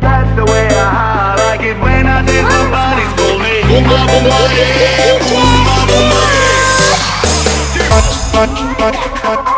That's the way I like it when I dance. My body's calling. Boom, ba, boom, yeah. Boom, ba, boom, ah,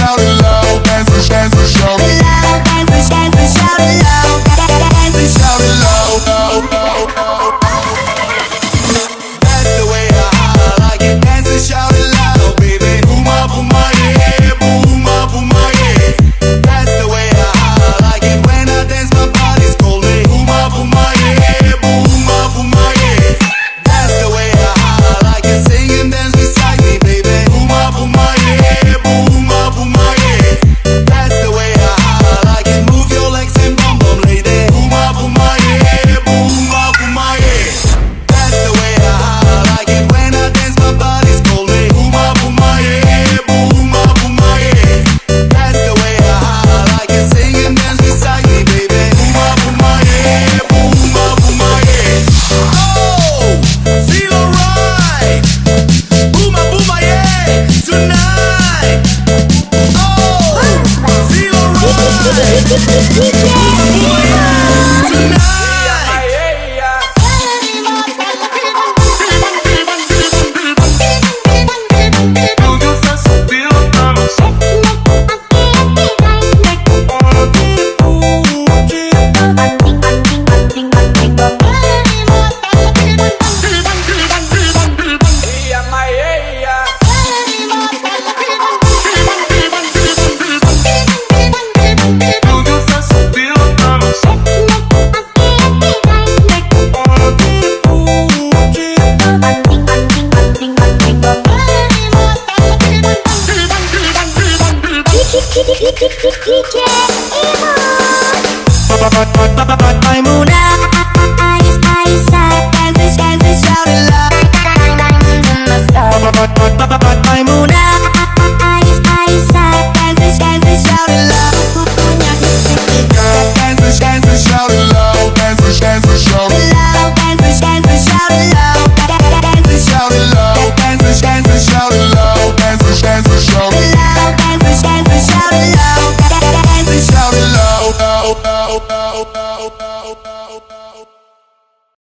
shout Tonight. Alright. Boom, ah, yeah. Tonight. Maimuna, dance and shout it loud.